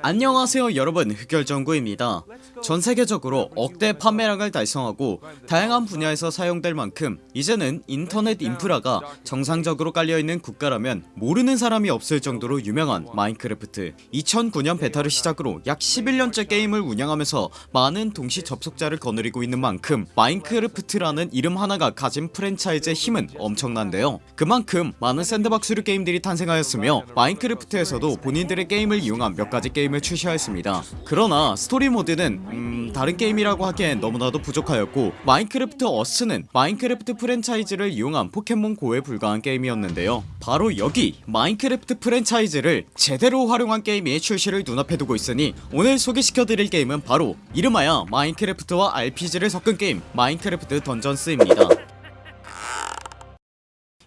안녕하세요 여러분. 흑열정구입니다. 전세계적으로 억대 판매량을 달성하고 다양한 분야에서 사용될 만큼 이제는 인터넷 인프라가 정상적으로 깔려있는 국가라면 모르는 사람이 없을 정도로 유명한 마인크래프트. 2009년 베타를 시작으로 약 11년째 게임을 운영하면서 많은 동시 접속자를 거느리고 있는 만큼 마인크래프트라는 이름 하나가 가진 프랜차이즈의 힘은 엄청난데요. 그만큼 많은 sandbox류 게임들이 탄생하였으며 마인크래프트에서도 본인들의 게임을 이용한 몇 가지 게임을 출시하였습니다. 그러나 스토리 모드는 음 다른 게임이라고 하기엔 너무나도 부족하였고 마인크래프트 어스는 마인크래프트 프랜차이즈를 이용한 포켓몬 고에 불과한 게임이었는데요. 바로 여기 마인크래프트 프랜차이즈를 제대로 활용한 게임이 출시를 눈앞에 두고 있으니 오늘 소개시켜드릴 게임은 바로 이름하여 마인크래프트와 RPG를 섞은 게임 마인크래프트 던전스입니다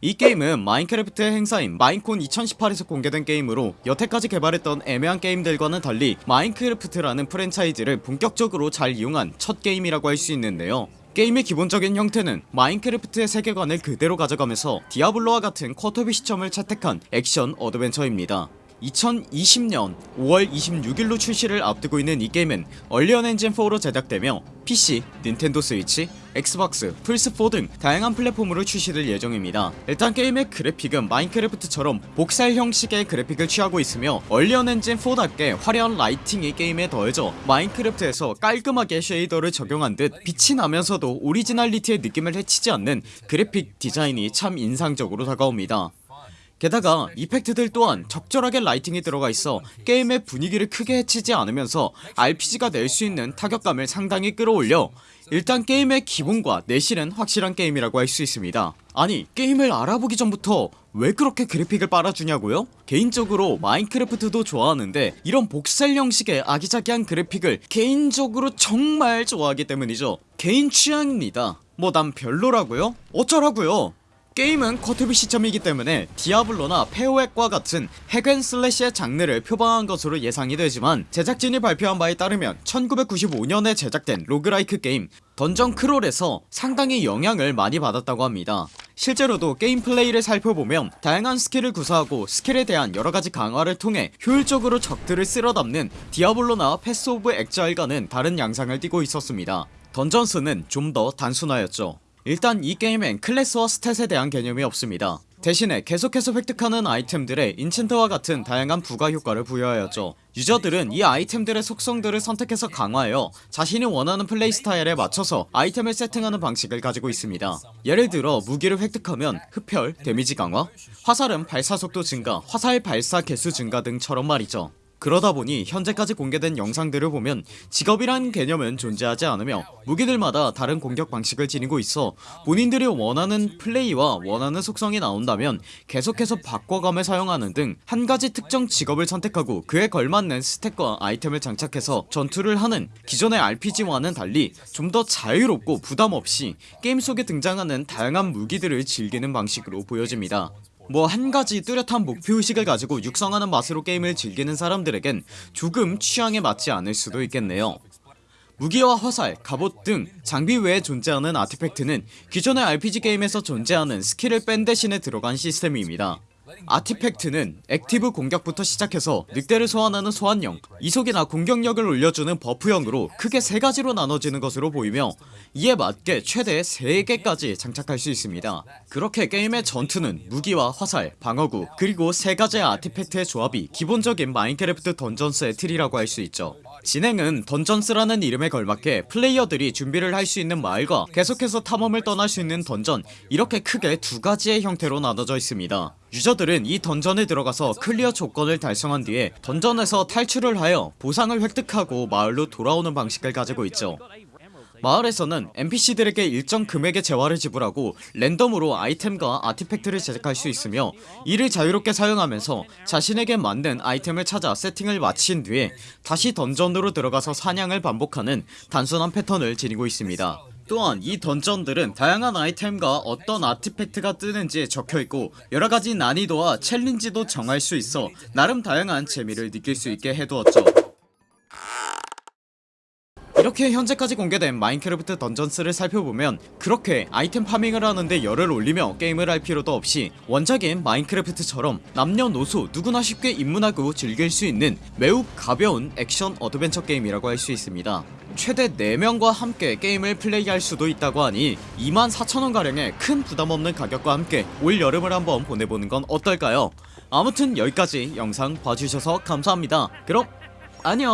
이 게임은 마인크래프트의 행사인 마인콘 2018에서 공개된 게임으로 여태까지 개발했던 애매한 게임들과는 달리 마인크래프트라는 프랜차이즈를 본격적으로 잘 이용한 첫 게임이라고 할 수 있는데요. 게임의 기본적인 형태는 마인크래프트의 세계관을 그대로 가져가면서 디아블로와 같은 quarter view 시점을 채택한 액션 어드벤처입니다. 2020년 5월 26일로 출시를 앞두고 있는 이 게임은 언리얼 엔진 4로 제작되며 PC, 닌텐도 스위치, 엑스박스, 플스4 등 다양한 플랫폼으로 출시될 예정입니다. 일단 게임의 그래픽은 마인크래프트처럼 voxel 형식의 그래픽을 취하고 있으며 언리얼 엔진 4답게 화려한 lighting이 게임에 더해져 마인크래프트에서 깔끔하게 shader를 적용한 듯 빛이 나면서도 오리지널리티의 느낌을 해치지 않는 그래픽 디자인이 참 인상적으로 다가옵니다. 게다가 이펙트들 또한 적절하게 라이팅이 들어가 있어 게임의 분위기를 크게 해치지 않으면서 RPG가 낼 수 있는 타격감을 상당히 끌어올려 일단 게임의 기본과 내실은 확실한 게임이라고 할 수 있습니다 아니 게임을 알아보기 전부터 왜 그렇게 그래픽을 빨아주냐고요? 개인적으로 마인크래프트도 좋아하는데 이런 복살 형식의 아기자기한 그래픽을 개인적으로 정말 좋아하기 때문이죠 개인 취향입니다 뭐 난 별로라고요? 어쩌라고요 게임은 quarter view 시점이기 때문에 디아블로나 패오엑과 같은 hack and slash의 장르를 표방한 것으로 예상이 되지만 제작진이 발표한 바에 따르면 1995년에 제작된 roguelike 게임 던전 크롤에서 상당히 영향을 많이 받았다고 합니다. 실제로도 게임 플레이를 살펴보면 다양한 스킬을 구사하고 스킬에 대한 여러가지 강화를 통해 효율적으로 적들을 쓸어담는 디아블로나 패스 오브 엑자일과는 다른 양상을 띠고 있었습니다. 던전스는 좀 더 단순하였죠 일단 이 게임엔 클래스와 stat에 대한 개념이 없습니다. 대신에 계속해서 획득하는 아이템들의 enchant와 같은 다양한 부가 효과를 부여하였죠. 유저들은 이 아이템들의 속성들을 선택해서 강화하여 자신이 원하는 플레이 스타일에 맞춰서 아이템을 세팅하는 방식을 가지고 있습니다. 예를 들어 무기를 획득하면 흡혈, 데미지 강화, 화살은 발사속도 증가, 화살 발사 개수 증가 등처럼 말이죠 그러다 보니 현재까지 공개된 영상들을 보면 직업이란 개념은 존재하지 않으며 무기들마다 다른 공격 방식을 지니고 있어 본인들이 원하는 플레이와 원하는 속성이 나온다면 계속해서 바꿔가며 사용하는 등 한가지 특정 직업을 선택하고 그에 걸맞는 stat과 아이템을 장착해서 전투를 하는 기존의 RPG와는 달리 좀 더 자유롭고 부담없이 게임 속에 등장하는 다양한 무기들을 즐기는 방식으로 보여집니다 뭐 한가지 뚜렷한 목표의식을 가지고 육성하는 맛으로 게임을 즐기는 사람들에겐 조금 취향에 맞지 않을 수도 있겠네요. 무기와 화살, 갑옷 등 장비 외에 존재하는 artifact는 기존의 RPG 게임에서 존재하는 스킬을 뺀 대신에 들어간 시스템입니다 artifact는 active 공격부터 시작해서 늑대를 소환하는 소환형 이속이나 공격력을 올려주는 buff형으로 크게 세가지로 나눠지는 것으로 보이며 이에 맞게 최대 3개까지 장착할 수 있습니다. 그렇게 게임의 전투는 무기와 화살, 방어구 그리고 세가지의 artifact의 조합이 기본적인 마인크래프트 던전스의 틀이라고 할 수 있죠 진행은 던전스라는 이름에 걸맞게 플레이어들이 준비를 할 수 있는 마을과 계속해서 탐험을 떠날 수 있는 던전 이렇게 크게 두 가지의 형태로 나눠져 있습니다. 유저들은 이 던전에 들어가서 clear 조건을 달성한 뒤에 던전에서 탈출을 하여 보상을 획득하고 마을로 돌아오는 방식을 가지고 있죠 마을에서는 NPC들에게 일정 금액의 재화를 지불하고 랜덤으로 아이템과 아티팩트를 제작할 수 있으며 이를 자유롭게 사용하면서 자신에게 맞는 아이템을 찾아 세팅을 마친 뒤에 다시 던전으로 들어가서 사냥을 반복하는 단순한 패턴을 지니고 있습니다. 또한 이 던전들은 다양한 아이템과 어떤 아티팩트가 뜨는지 적혀있고 여러가지 난이도와 챌린지도 정할 수 있어 나름 다양한 재미를 느낄 수 있게 해두었죠 이렇게 현재까지 공개된 마인크래프트 던전스를 살펴보면 그렇게 아이템 farming을 하는데 열을 올리며 게임을 할 필요도 없이 원작인 마인크래프트처럼 남녀노소 누구나 쉽게 입문하고 즐길 수 있는 매우 가벼운 액션 어드벤처 게임이라고 할 수 있습니다. 최대 4명과 함께 게임을 플레이할 수도 있다고 하니 24,000원가량의 큰 부담없는 가격과 함께 올 여름을 한번 보내보는 건 어떨까요? 아무튼 여기까지 영상 봐주셔서 감사합니다. 그럼 안녕